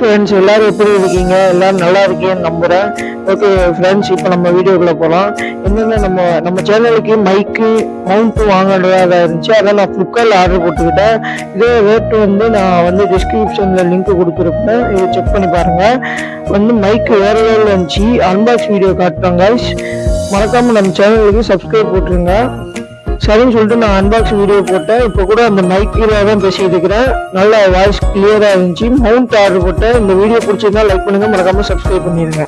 Friends எல்லோரும் எப்படி இருக்கீங்க? எல்லோரும் நல்லா இருக்கீங்கன்னு நம்புகிறேன் ஓகே ஃப்ரெண்ட்ஸ் இப்போ நம்ம வீடியோக்குள்ளே போகலாம் என்னென்ன நம்ம நம்ம சேனலுக்கு மைக்கு மவுண்ட்டு வாங்குறதா இருந்துச்சு அதான் நான் ஃப்ளிப்கார்ட்டில் ஆர்டர் போட்டுக்கிட்டேன். இதே ரேட்டு வந்து நான் வந்து டிஸ்கிரிப்ஷனில் லிங்க் கொடுத்துருப்பேன் இதை செக் பண்ணி பாருங்கள் வந்து மைக்கு வேறு லெவலில் இருந்துச்சு. அன்பாக்ஸ் வீடியோ காட்டுறோம் கைஸ் மறக்காமல் நம்ம சேனலுக்கு சப்ஸ்கிரைப் போட்டுருங்க. சரின்னு சொல்லிட்டு நான் அன்பாக்ஸ் வீடியோ போட்டேன். இப்போ கூட அந்த மைக்கில் தான் பேசிட்டு இருக்கிறேன். நல்ல வாய்ஸ் கிளியராக இருந்துச்சு. மவுண்ட் ஆர்டர் போட்டேன். இந்த வீடியோ பிடிச்சிருந்தா லைக் பண்ணுங்கள் மறக்காமல் சப்ஸ்கிரைப் பண்ணிடுங்க